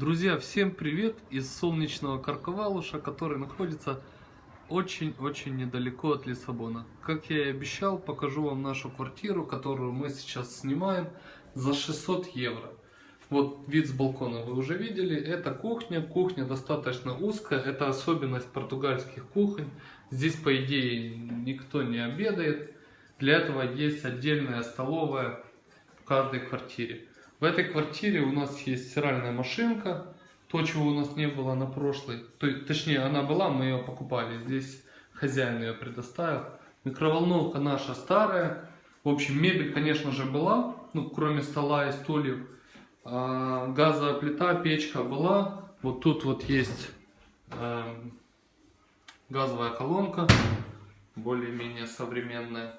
Друзья, всем привет из солнечного Карковалуша, который находится очень-очень недалеко от Лиссабона. Как я и обещал, покажу вам нашу квартиру, которую мы сейчас снимаем за 600 евро. Вот вид с балкона вы уже видели, это кухня, кухня достаточно узкая, это особенность португальских кухонь. Здесь по идее никто не обедает, для этого есть отдельная столовая в каждой квартире. В этой квартире у нас есть стиральная машинка, то, чего у нас не было на прошлой, то, точнее она была, мы ее покупали, здесь хозяин ее предоставил. Микроволновка наша старая, в общем мебель, конечно же, была, ну, кроме стола и стульев. А, газовая плита, печка была, вот тут вот есть э, газовая колонка, более-менее современная.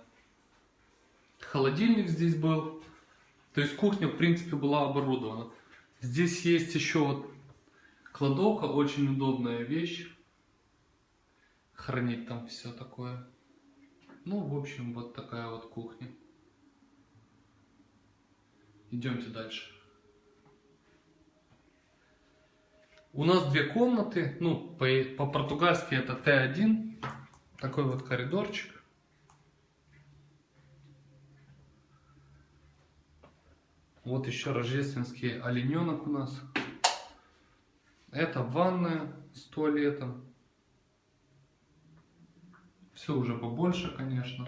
Холодильник здесь был, то есть кухня, в принципе, была оборудована. Здесь есть еще вот кладовка, очень удобная вещь. Хранить там все такое. Ну, в общем, вот такая вот кухня. Идемте дальше. У нас две комнаты, ну, по-португальски по это Т1. Такой вот коридорчик. Вот еще рождественский олененок у нас. Это ванная с туалетом. Все уже побольше, конечно.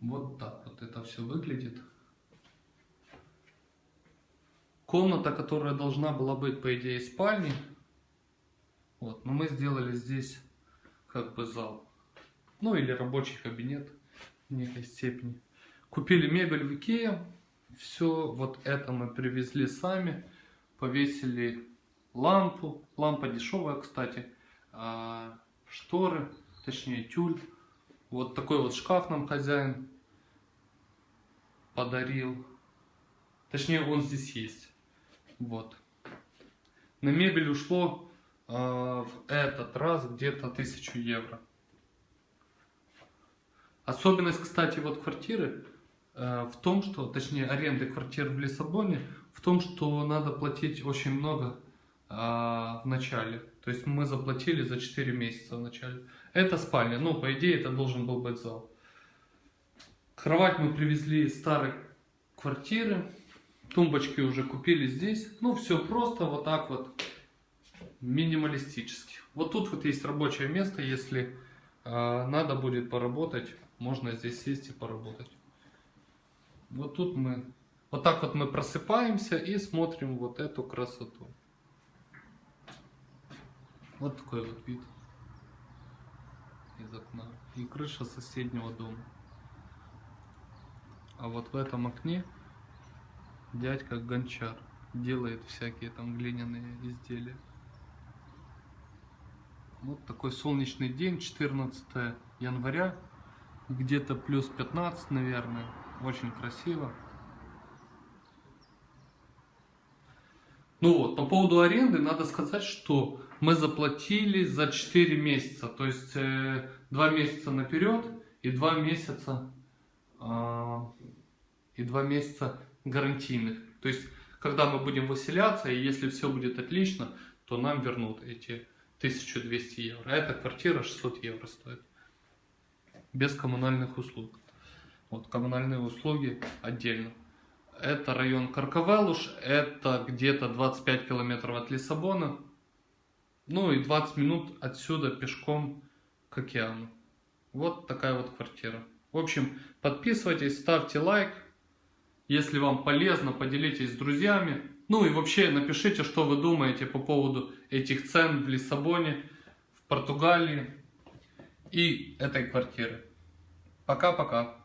Вот так вот это все выглядит. Комната, которая должна была быть, по идее, спальней. Вот, но мы сделали здесь как бы зал ну или рабочий кабинет в некой степени. Купили мебель в Икее, все вот это мы привезли сами, повесили лампу, лампа дешевая, кстати, а шторы, точнее тюль. Вот такой вот шкаф нам хозяин подарил. Точнее, он здесь есть. Вот. На мебель ушло э, в этот раз где-то 1000 евро. Особенность, кстати, вот квартиры э, в том, что, точнее, аренды квартир в Лиссабоне, в том, что надо платить очень много э, в начале. То есть мы заплатили за 4 месяца в начале. Это спальня, ну, по идее, это должен был быть зал. Кровать мы привезли из старой квартиры. Тумбочки уже купили здесь. Ну, все просто, вот так вот, минималистически. Вот тут вот есть рабочее место, если надо будет поработать можно здесь сесть и поработать. Вот тут мы, вот так вот мы просыпаемся и смотрим вот эту красоту. Вот такой вот вид из окна. И крыша соседнего дома. А вот в этом окне дядька Гончар делает всякие там глиняные изделия. Вот такой солнечный день, 14 января где-то плюс 15, наверное. Очень красиво. Ну вот, по поводу аренды надо сказать, что мы заплатили за 4 месяца. То есть э, 2 месяца наперед и 2 месяца, э, и 2 месяца гарантийных. То есть, когда мы будем выселяться, и если все будет отлично, то нам вернут эти 1200 евро. А эта квартира 600 евро стоит без коммунальных услуг. Вот коммунальные услуги отдельно. Это район Карковелуш, это где-то 25 километров от Лиссабона. Ну и 20 минут отсюда пешком к океану. Вот такая вот квартира. В общем, подписывайтесь, ставьте лайк. Если вам полезно, поделитесь с друзьями. Ну и вообще напишите, что вы думаете по поводу этих цен в Лиссабоне, в Португалии, и этой квартиры. Пока-пока.